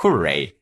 hooray.